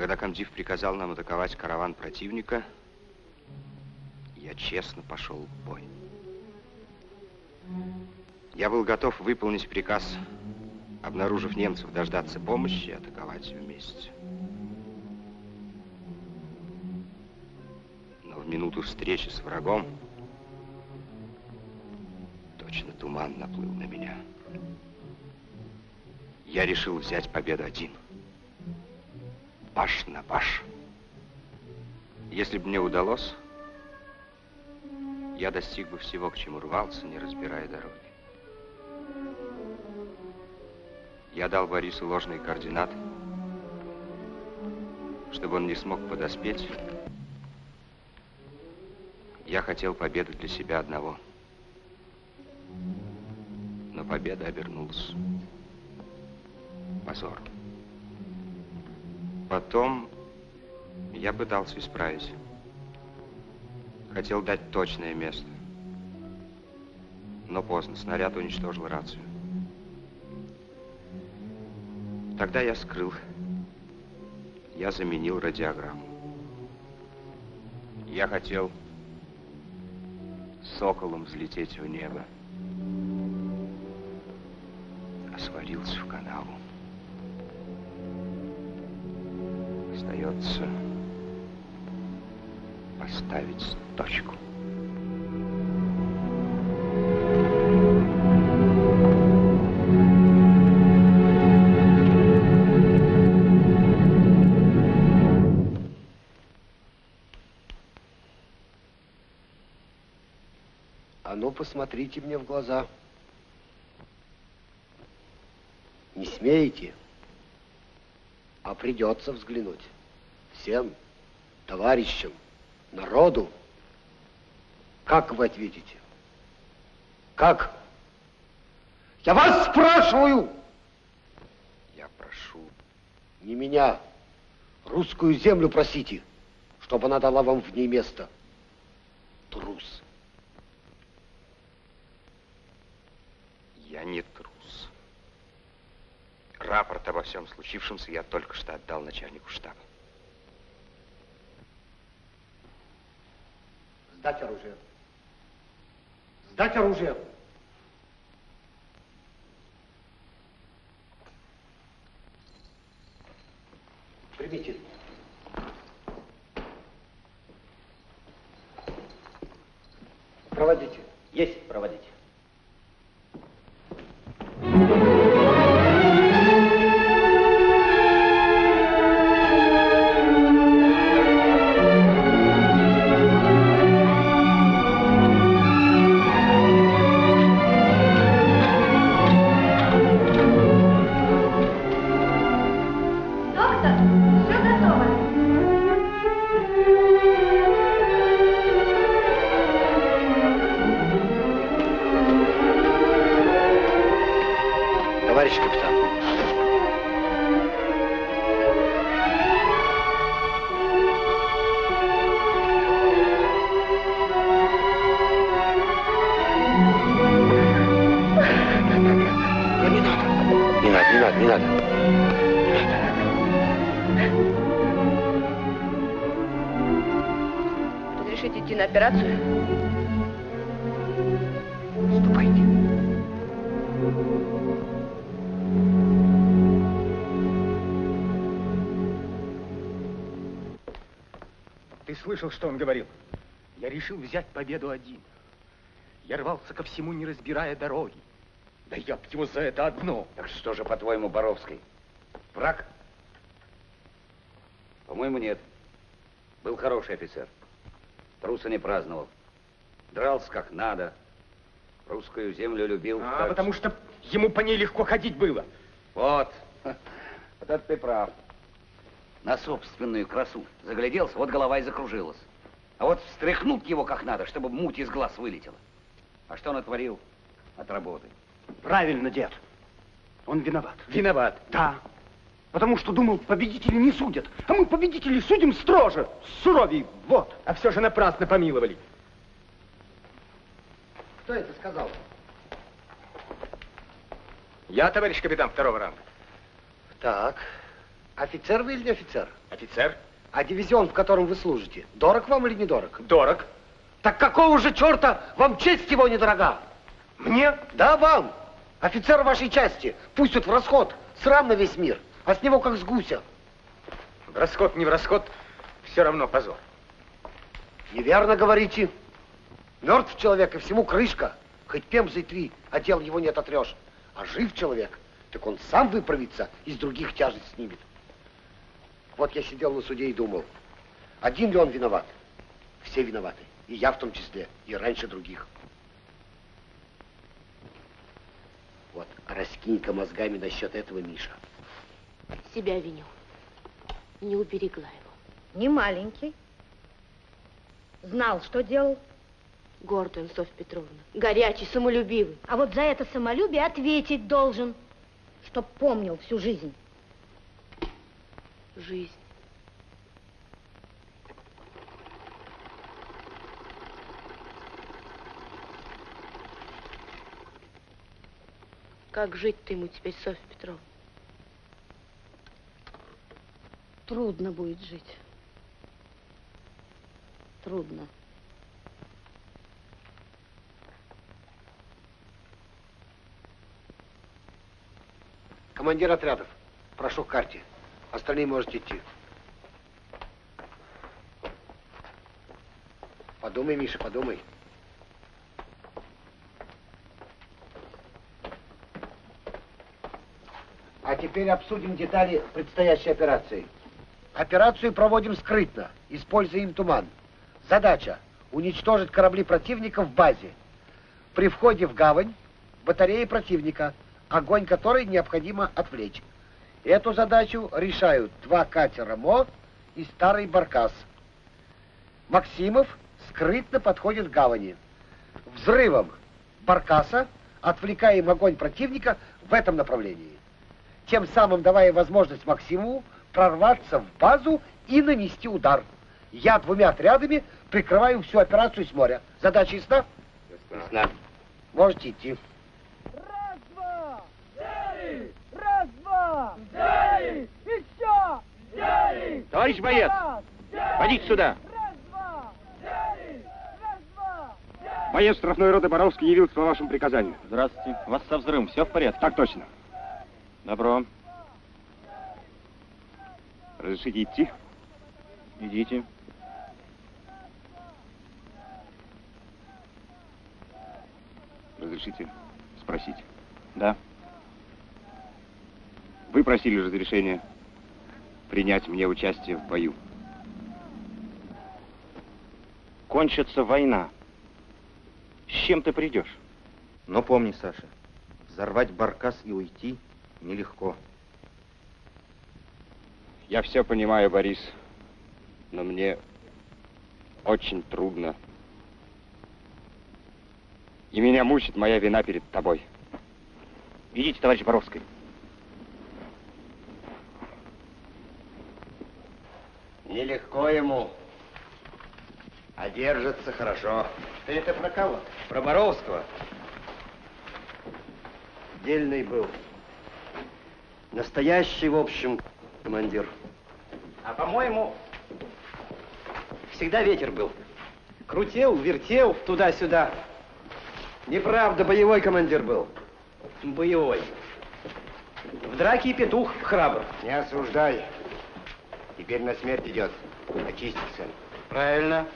Когда комдив приказал нам атаковать караван противника, я честно пошел в бой. Я был готов выполнить приказ, обнаружив немцев, дождаться помощи и атаковать вместе. Но в минуту встречи с врагом точно туман наплыл на меня. Я решил взять победу один. Баш на баш. Если бы мне удалось, я достиг бы всего, к чему рвался, не разбирая дороги. Я дал Борису ложные координаты, чтобы он не смог подоспеть. Я хотел победы для себя одного. Но победа обернулась позором. Потом я пытался исправить. Хотел дать точное место. Но поздно. Снаряд уничтожил рацию. Тогда я скрыл. Я заменил радиограмму. Я хотел соколом взлететь в небо. Посмотрите мне в глаза. Не смеете? А придется взглянуть. Всем, товарищам, народу. Как вы ответите? Как? Я вас спрашиваю! Я прошу. Не меня. Русскую землю просите, чтобы она дала вам в ней место. Трус. Я не трус. Рапорт обо всем случившемся я только что отдал начальнику штаба. Сдать оружие. Сдать оружие. Слышал, что он говорил? Я решил взять победу один. Я рвался ко всему, не разбирая дороги. Да я б его за это одно. Так что же, по-твоему, Боровский? Враг? По-моему, нет. Был хороший офицер. Труса не праздновал. Дрался как надо. Русскую землю любил. А, так потому что ему по ней легко ходить было. Вот. Вот это ты прав. На собственную красу. Загляделся, вот голова и закружилась. А вот встряхнуть его как надо, чтобы муть из глаз вылетела. А что натворил? От работы. Правильно, дед. Он виноват. Виноват? Да. Потому что думал, победители не судят. А мы победителей судим строже, суровей. Вот. А все же напрасно помиловали. Кто это сказал? Я, товарищ капитан второго ранга. Так. Офицер вы или не офицер? Офицер? А дивизион, в котором вы служите, дорог вам или недорог? Дорог. Так какого же черта вам честь его недорога? Мне? Да, вам. Офицер вашей части пустят в расход. Срам на весь мир. А с него как с гуся. В расход, не в расход, все равно позор. Неверно говорите. Мертв человек, и всему крышка. Хоть пемзой три, а дел его не ототрешь. А жив человек, так он сам выправится, из других тяжесть снимет. Вот я сидел на суде и думал, один ли он виноват? Все виноваты. И я в том числе, и раньше других. Вот, раскинь-ка мозгами насчет этого, Миша. Себя виню. Не уберегла его. Не маленький. Знал, что делал. Гордый он, Софья Петровна. Горячий, самолюбивый. А вот за это самолюбие ответить должен, чтоб помнил всю жизнь. Жизнь. Как жить-то ему теперь, Софья Петровна? Трудно будет жить. Трудно. Командир отрядов, прошу к карте. Остальные можете идти. Подумай, Миша, подумай. А теперь обсудим детали предстоящей операции. Операцию проводим скрытно, используем туман. Задача – уничтожить корабли противника в базе. при входе в гавань батареи противника, огонь которой необходимо отвлечь. Эту задачу решают два катера МО и старый баркас. Максимов скрытно подходит к гавани. Взрывом баркаса отвлекаем огонь противника в этом направлении. Тем самым давая возможность Максимову прорваться в базу и нанести удар. Я двумя отрядами прикрываю всю операцию с моря. Задача ясна? Ясна. Можете идти. Раз-два! Взяли! Раз-два! Взяли! Еще! Взяли! Товарищ боец, подите сюда. Раз-два! Взяли! Раз-два! Боец штрафной роты Боровский явился по вашему приказанию. Здравствуйте. У вас со взрывом все в порядке? Так точно. Добро. Разрешите идти? Идите. Разрешите спросить? Да. Вы просили разрешения принять мне участие в бою. Кончится война. С чем ты придешь? Но помни, Саша, взорвать баркас и уйти нелегко. Я все понимаю, Борис, но мне очень трудно. И меня мучит моя вина перед тобой. Идите, товарищ Боровский. Нелегко ему, а держится хорошо. Ты это про кого? Про Боровского. Дельный был. Настоящий, в общем, командир. А по-моему, всегда ветер был. Крутил, вертел туда-сюда. Неправда, боевой командир был. Боевой. В драке и петух храбр. Не осуждай. Теперь на смерть идет. Очиститься. Правильно.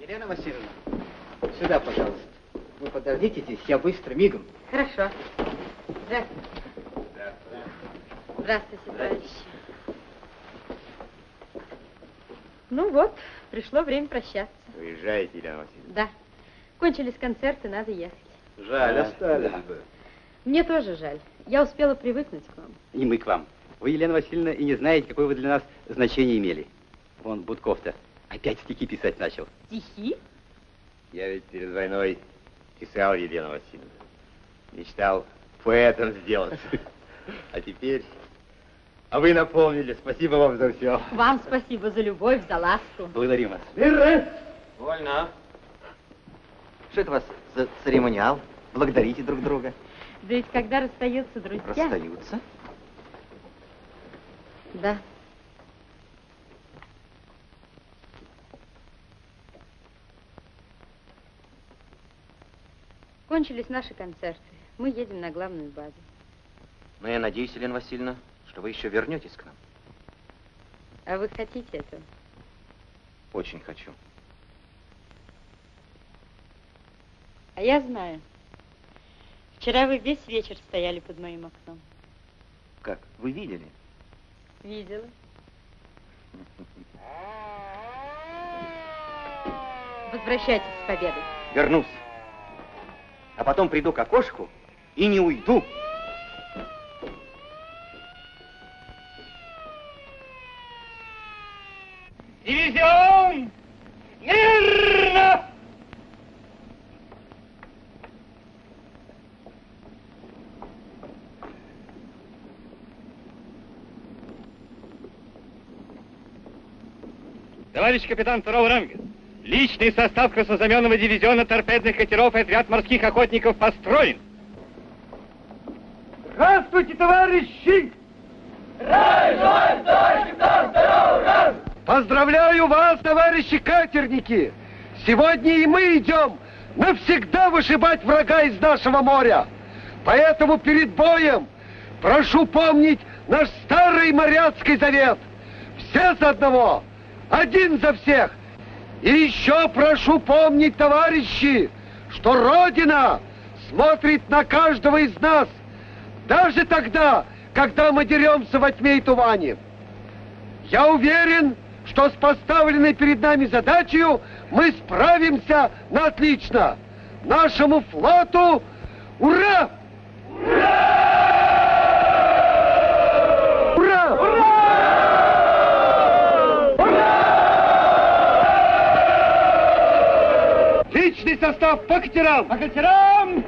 Елена Васильевна, сюда, пожалуйста. Вы подождите здесь, я быстро, мигом. Хорошо. Здравствуйте. Здравствуйте, товарищи. Ну вот, пришло время прощаться. Уезжаете, Елена Васильевна? Да. Кончились концерты, надо ехать. Жаль, Да, остались да. бы. Мне тоже жаль. Я успела привыкнуть к вам. И мы к вам. Вы, Елена Васильевна, и не знаете, какое вы для нас значение имели. Вон Будков-то опять стихи писать начал. Стихи? Я ведь перед войной писал, Елена Васильевна. Мечтал поэтом сделаться. А теперь... А вы напомнили. Спасибо вам за все. Вам спасибо за любовь, за ласку. Благодарим вас. Вольно. Что это у вас за церемониал? Благодарите друг друга. Да ведь когда расстаются друзья... Расстаются? Да. Кончились наши концерты. Мы едем на главную базу. Но я надеюсь, Елена Васильевна, что вы еще вернетесь к нам. А вы хотите этого? Очень хочу. А я знаю. Вчера вы весь вечер стояли под моим окном. Как? Вы видели? Видела. Возвращайтесь с победой. Вернусь. А потом приду к окошку и не уйду. Дивизион! Мирно! Товарищ капитан второго ранга, личный состав краснознаменного дивизиона торпедных катеров и отряд морских охотников построен. Здравствуйте, товарищи! Поздравляю вас, товарищи катерники! Сегодня и мы идем навсегда вышибать врага из нашего моря. Поэтому перед боем прошу помнить наш старый моряцкий завет. Все за одного, один за всех. И еще прошу помнить, товарищи, что Родина смотрит на каждого из нас, даже тогда, когда мы деремся во тьме и тумане. Я уверен, что с поставленной перед нами задачей мы справимся на отлично. Нашему флоту ура! Ура! Личный состав по катерам! По катерам!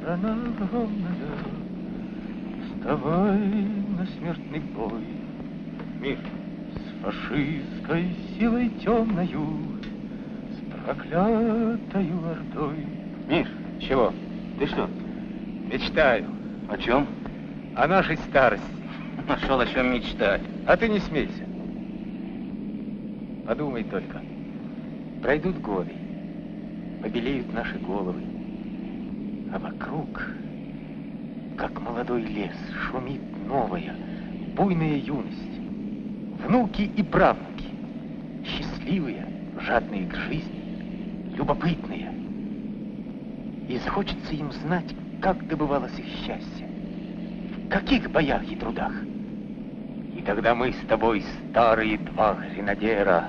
Страна огромная, вставай на смертный бой. Мир с фашистской силой темною, с проклятою ордой. Миш, чего? Ты что? Мечтаю. О чем? О нашей старости. Нашел о чем мечтать. А ты не смейся. Подумай только. Пройдут годы, побелеют наши головы, а вокруг, как молодой лес, шумит новая, буйная юность. Внуки и правнуки, счастливые, жадные к жизни, любопытные. И захочется им знать, как добывалось их счастье, в каких боях и трудах. И тогда мы с тобой, старые два гренадера,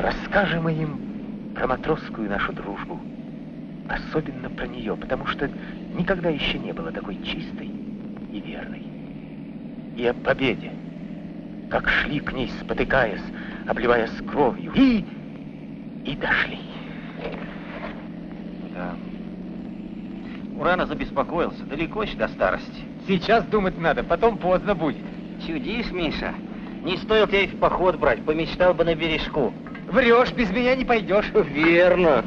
расскажем им про матросскую нашу дружбу, особенно про нее, потому что никогда еще не было такой чистой и верной. И о победе, как шли к ней, спотыкаясь, обливаясь кровью, и... и дошли. Да. Урана забеспокоился. Далеко еще до старости. Сейчас думать надо, потом поздно будет. Чудишь, Миша? Не стоило тебя и в поход брать, помечтал бы на бережку. Врешь, без меня не пойдешь. Верно.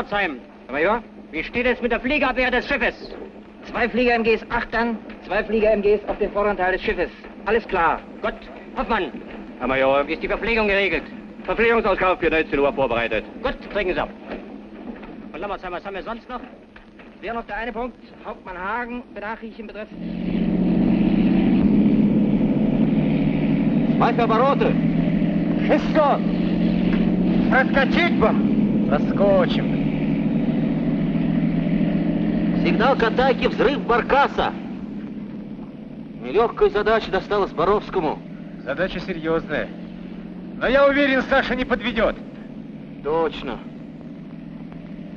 Pforzheim. Major? Wie steht es mit der Fliegerabwehr des Schiffes? Zwei Flieger MGs 8 an, zwei Flieger MGs auf dem vorderen Teil des Schiffes. Alles klar. Gut. Hoffmann. Herr Major. wie Ist die Verpflegung geregelt? Verpflegungsauskauf für 19 Uhr vorbereitet. Gut, trinken Sie ab. Und Lammersheim, was haben wir sonst noch? Wäre noch der eine Punkt. Hauptmann Hagen, Benachrichtigen betreffend. Meister Barote! Wszystko! Przeskoczyć wam! Zaskoczymy. Сигнал к атаке, взрыв баркаса. Нелегкая задача досталась Боровскому. Задача серьезная. Но я уверен, Саша не подведет. Точно.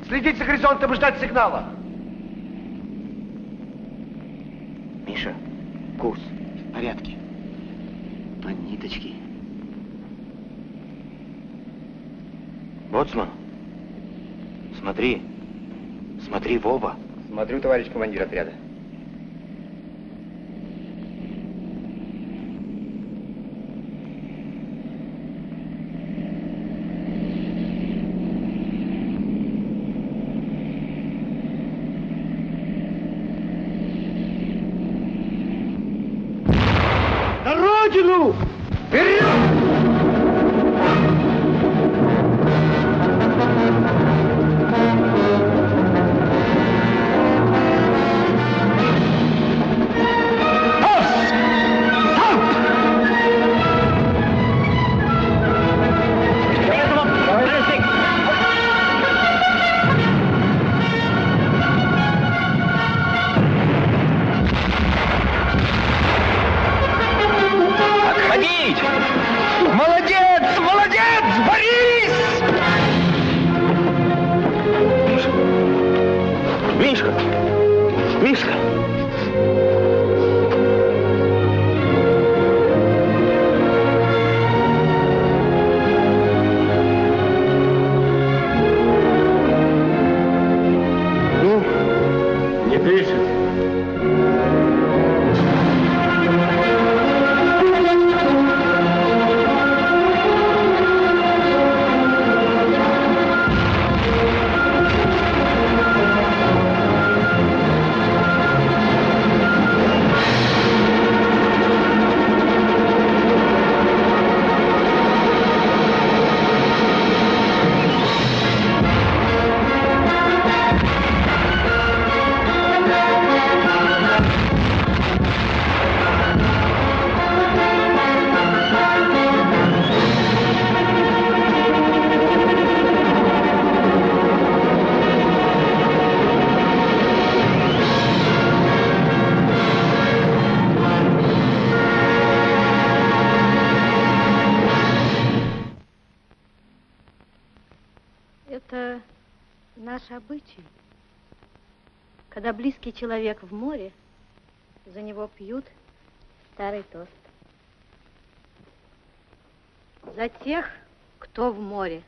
Следить за горизонтом и ждать сигнала. Миша, курс в порядке. По ниточке. Боцман, смотри. Смотри в оба. Смотрю, товарищ командир отряда. Человек в море, за него пьют старый тост. За тех, кто в море.